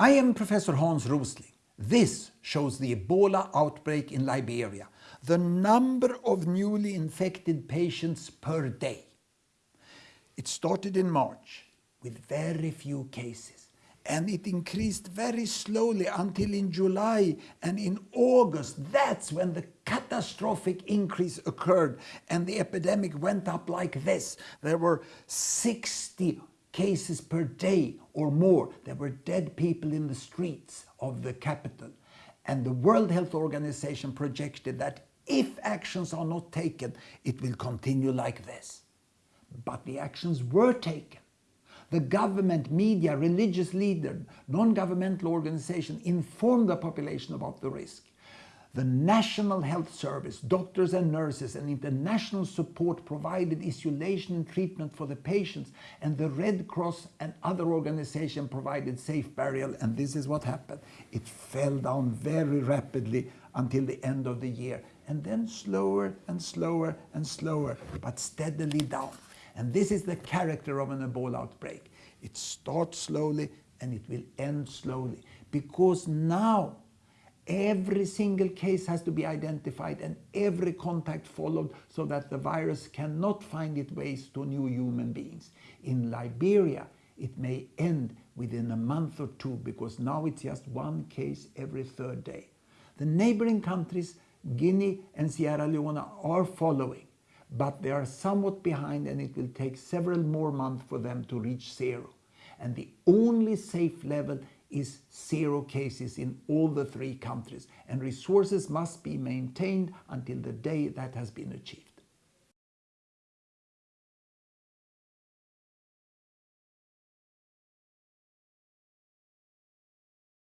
I am Professor Hans Rosling. This shows the Ebola outbreak in Liberia, the number of newly infected patients per day. It started in March with very few cases and it increased very slowly until in July and in August that's when the catastrophic increase occurred and the epidemic went up like this. There were 60 cases per day or more. There were dead people in the streets of the capital. And the World Health Organization projected that if actions are not taken, it will continue like this. But the actions were taken. The government, media, religious leaders, non-governmental organizations informed the population about the risk. The National Health Service, doctors and nurses and international support provided isolation and treatment for the patients and the Red Cross and other organizations provided safe burial and this is what happened. It fell down very rapidly until the end of the year and then slower and slower and slower but steadily down. And this is the character of an Ebola outbreak. It starts slowly and it will end slowly because now Every single case has to be identified and every contact followed so that the virus cannot find its ways to new human beings. In Liberia, it may end within a month or two because now it's just one case every third day. The neighboring countries, Guinea and Sierra Leone, are following, but they are somewhat behind and it will take several more months for them to reach zero. And the only safe level is zero cases in all the three countries and resources must be maintained until the day that has been achieved.